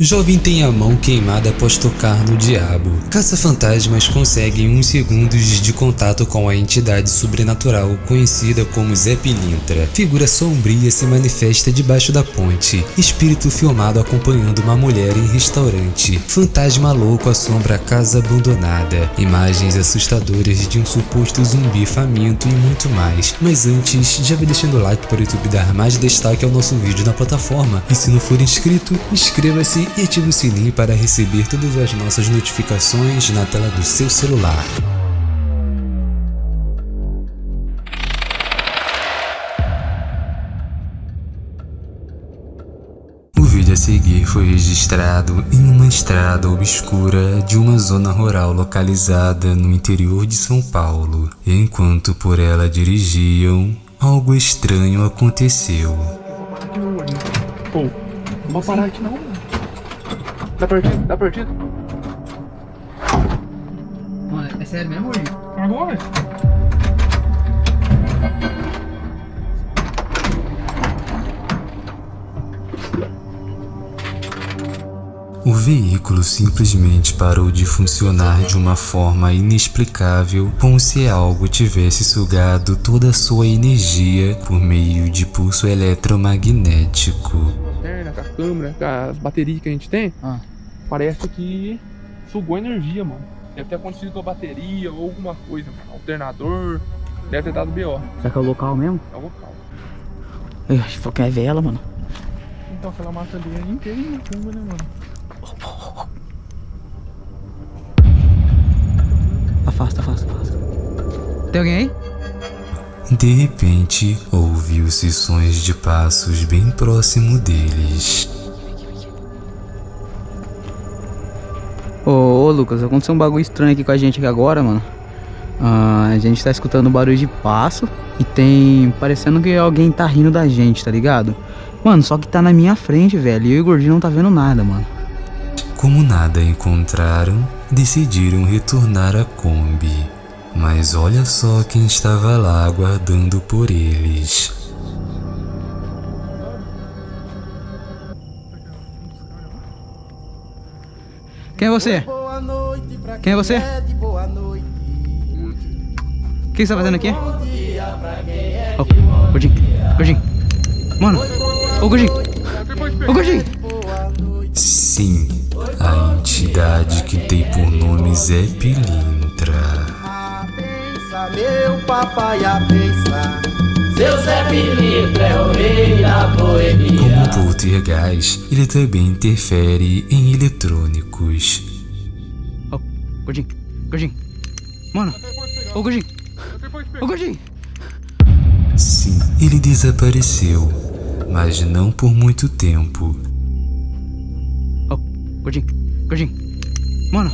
Jovem tem a mão queimada após tocar no diabo. Caça-fantasmas conseguem uns segundos de contato com a entidade sobrenatural conhecida como Zé Pilintra. Figura sombria se manifesta debaixo da ponte. Espírito filmado acompanhando uma mulher em restaurante. Fantasma louco assombra a casa abandonada. Imagens assustadoras de um suposto zumbi faminto e muito mais. Mas antes, já vai deixando o like para o YouTube dar mais destaque ao nosso vídeo na plataforma. E se não for inscrito, inscreva-se e ative o sininho para receber todas as nossas notificações na tela do seu celular. O vídeo a seguir foi registrado em uma estrada obscura de uma zona rural localizada no interior de São Paulo. Enquanto por ela dirigiam, algo estranho aconteceu. Pô, não vou parar aqui não, mano. Dá partido, dá partido. Mano, é sério mesmo, Gordinho? Agora? O veículo simplesmente parou de funcionar de uma forma inexplicável, como se algo tivesse sugado toda a sua energia por meio de pulso eletromagnético. Com a câmera, com as baterias que a gente tem, Ah. Parece que sugou energia, mano. Deve ter acontecido com a bateria ou alguma coisa, mano. Alternador, deve ter dado BO. Será que é o local mesmo? É o local. Eu acho que é vela, mano. Então aquela massa ali é inteira em né, mano? Afasta, afasta, afasta. Tem alguém aí? De repente, ouviu-se sons de passos bem próximo deles. Ô, Lucas, aconteceu um bagulho estranho aqui com a gente aqui agora, mano. Ah, a gente tá escutando barulho de passo e tem parecendo que alguém tá rindo da gente, tá ligado? Mano, só que tá na minha frente, velho. E eu e o Gordinho não tá vendo nada, mano. Como nada encontraram, decidiram retornar à Kombi. Mas olha só quem estava lá aguardando por eles. Quem é você? Quem é você? é de boa noite. O que você tá fazendo aqui? Ô, Gordinho, Gordinho. Mano, ô Gordinho, ô Gordinho. Boa noite. Sim, a entidade que tem por nome Zé Pilintra. Meu papai, abença. Seu Zé Pilintra é o rei da boemia. Como poltergeist, ele também interfere em eletrônicos. Gordinho, Gordinho. Mano, ô Gordinho, ô Gordinho. Sim, ele desapareceu, mas não por muito tempo. Ô, Gordinho, Gordinho. Mano,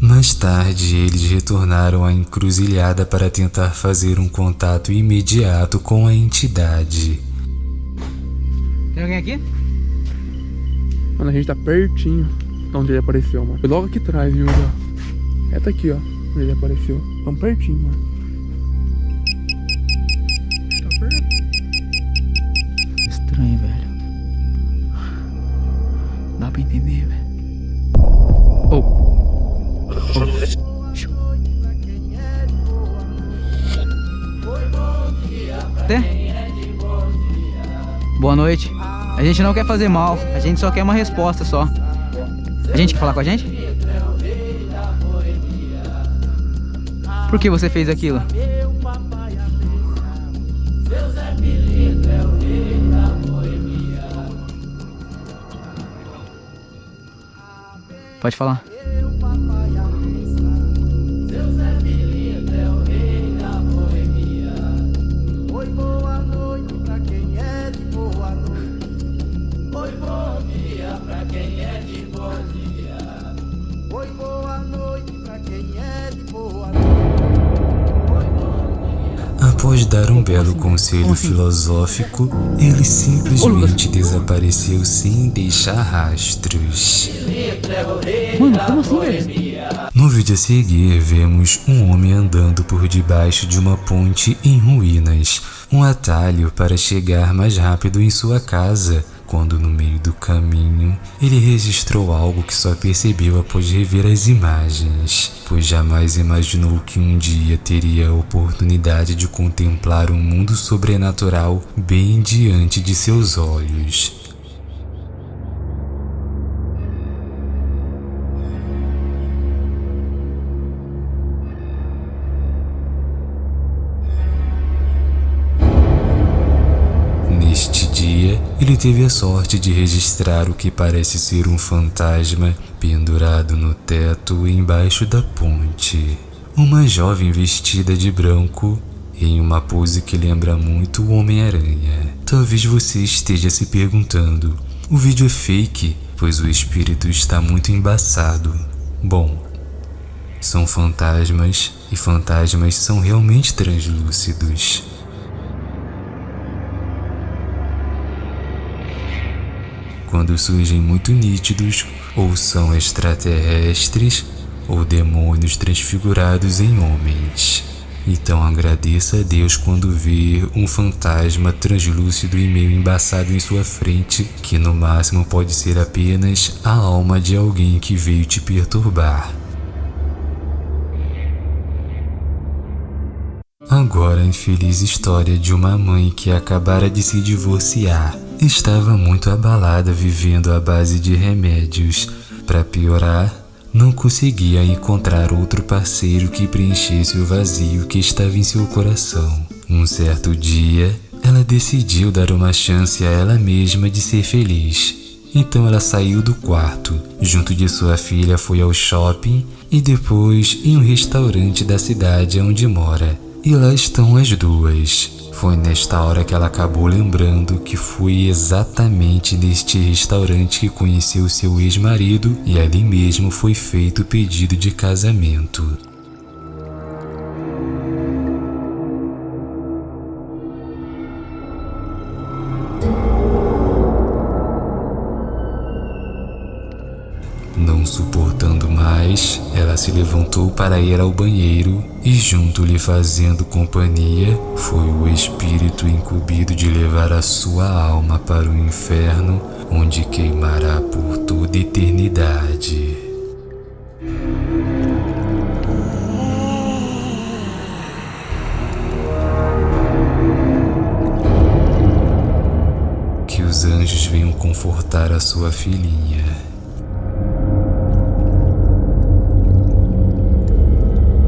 Mais tarde, eles retornaram à encruzilhada para tentar fazer um contato imediato com a entidade. tem alguém aqui? Mano, a gente tá pertinho de onde ele apareceu, mano. Foi logo aqui atrás, viu? ó. É, tá aqui, ó. Ele apareceu. Tão pertinho, mano. Tá perto. Estranho, velho. Dá pra entender, velho. Ô. Até? Boa noite. A gente não quer fazer mal, a gente só quer uma resposta só. A gente quer falar com a gente? Por que você fez aquilo? Pode falar. Após dar um belo conselho filosófico, ele simplesmente desapareceu sem deixar rastros. Mano, como assim, velho? No vídeo a seguir, vemos um homem andando por debaixo de uma ponte em ruínas, um atalho para chegar mais rápido em sua casa. Quando no meio do caminho ele registrou algo que só percebeu após rever as imagens, pois jamais imaginou que um dia teria a oportunidade de contemplar um mundo sobrenatural bem diante de seus olhos. Dia, ele teve a sorte de registrar o que parece ser um fantasma pendurado no teto embaixo da ponte. Uma jovem vestida de branco em uma pose que lembra muito o Homem-Aranha. Talvez você esteja se perguntando: o vídeo é fake, pois o espírito está muito embaçado. Bom, são fantasmas e fantasmas são realmente translúcidos. Quando surgem muito nítidos, ou são extraterrestres ou demônios transfigurados em homens. Então agradeça a Deus quando vê um fantasma translúcido e meio embaçado em sua frente, que no máximo pode ser apenas a alma de alguém que veio te perturbar. Agora a infeliz história de uma mãe que acabara de se divorciar Estava muito abalada vivendo à base de remédios. Para piorar, não conseguia encontrar outro parceiro que preenchesse o vazio que estava em seu coração. Um certo dia, ela decidiu dar uma chance a ela mesma de ser feliz. Então ela saiu do quarto, junto de sua filha foi ao shopping e depois em um restaurante da cidade onde mora. E lá estão as duas, foi nesta hora que ela acabou lembrando que foi exatamente neste restaurante que conheceu seu ex-marido e ali mesmo foi feito o pedido de casamento. Levantou para ir ao banheiro e, junto lhe fazendo companhia, foi o espírito incumbido de levar a sua alma para o inferno, onde queimará por toda eternidade. Que os anjos venham confortar a sua filhinha.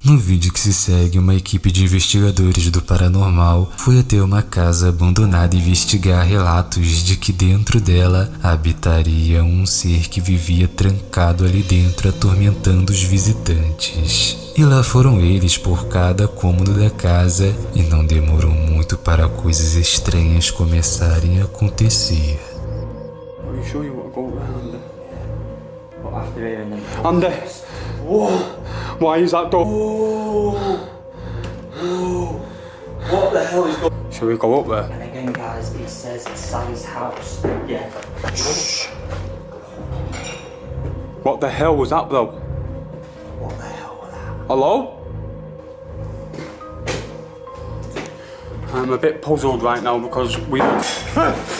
No vídeo que se segue, uma equipe de investigadores do paranormal foi até uma casa abandonada investigar relatos de que dentro dela habitaria um ser que vivia trancado ali dentro atormentando os visitantes. E lá foram eles por cada cômodo da casa e não demorou muito para coisas estranhas começarem a acontecer. Are you sure you want to go around there? But after hearing them Under. Whoa. Why is that door? What the hell is going Should we go up there? And again guys, it says Sally's house. Yeah. What the hell was that though? What the hell was that? Hello? I'm a bit puzzled right now because we.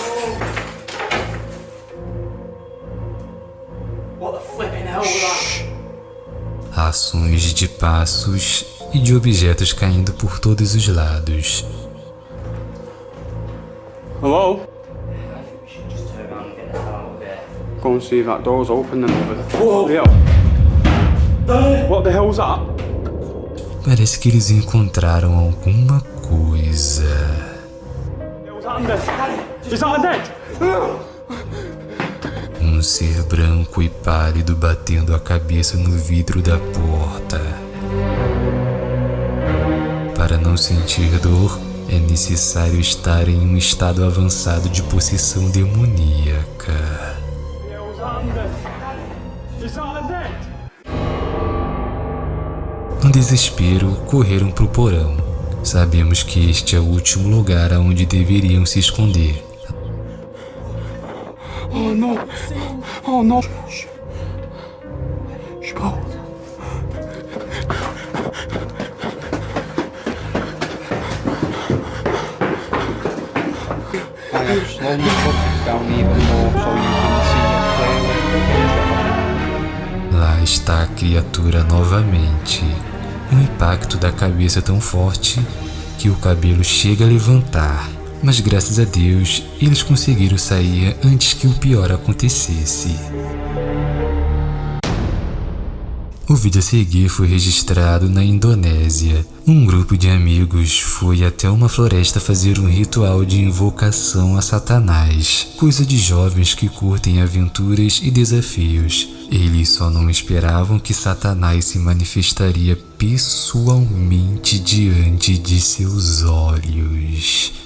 Ações de passos e de objetos caindo por todos os lados. Hello? I think we should just turn around and get the hell out of here. Go and see if that door's open then over there. Whoa! Yeah. What the hell was that? Parece que eles encontraram alguma coisa. Was that undead? Is that undead? Um ser branco e pálido batendo a cabeça no vidro da porta. Para não sentir dor, é necessário estar em um estado avançado de possessão demoníaca. No desespero, correram para o porão. Sabemos que este é o último lugar aonde deveriam se esconder. Oh no! Oh no! Shh. Shh. Go. Slowly, down even more so you can see it clearly. Lá está a criatura novamente. Um impacto da cabeça tão forte que o cabelo chega a levantar. Mas graças a Deus, eles conseguiram sair antes que o pior acontecesse. O vídeo a seguir foi registrado na Indonésia. Um grupo de amigos foi até uma floresta fazer um ritual de invocação a Satanás, coisa de jovens que curtem aventuras e desafios. Eles só não esperavam que Satanás se manifestaria pessoalmente diante de seus olhos.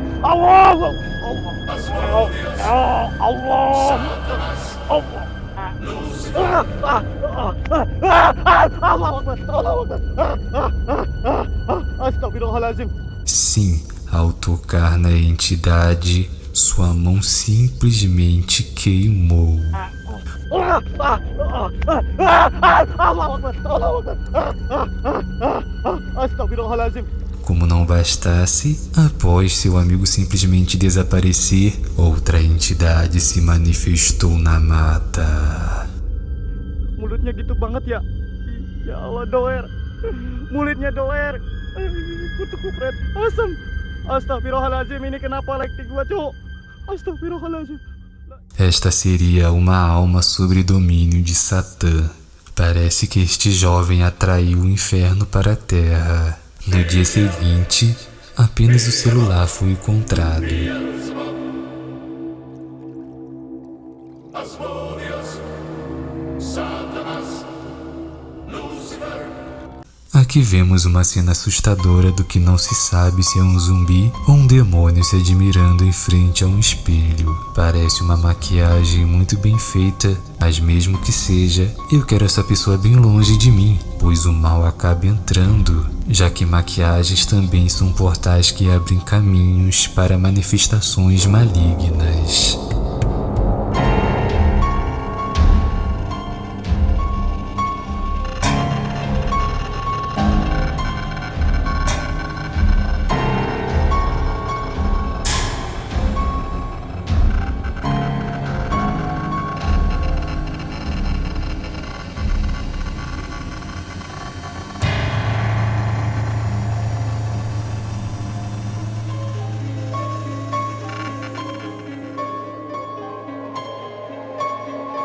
Allah Astagfirullahaladzim. Sim, ao tocar na entidade, sua mão simplesmente queimou. Como não bastasse, após seu amigo simplesmente desaparecer, outra entidade se manifestou na mata. Mulutnya gitu banget ya. Ya Allah doer. Mulutnya doer. Kutu kupret. Asam. Ini kenapa gua cuk. Esta seria uma alma sobre domínio de Satã. Parece que este jovem atraiu o inferno para a terra. No dia seguinte, apenas o celular foi encontrado. Aqui vemos uma cena assustadora do que não se sabe se é um zumbi ou um demônio se admirando em frente a um espelho. Parece uma maquiagem muito bem feita, mas mesmo que seja, eu quero essa pessoa bem longe de mim, pois o mal acaba entrando, já que maquiagens também são portais que abrem caminhos para manifestações malignas.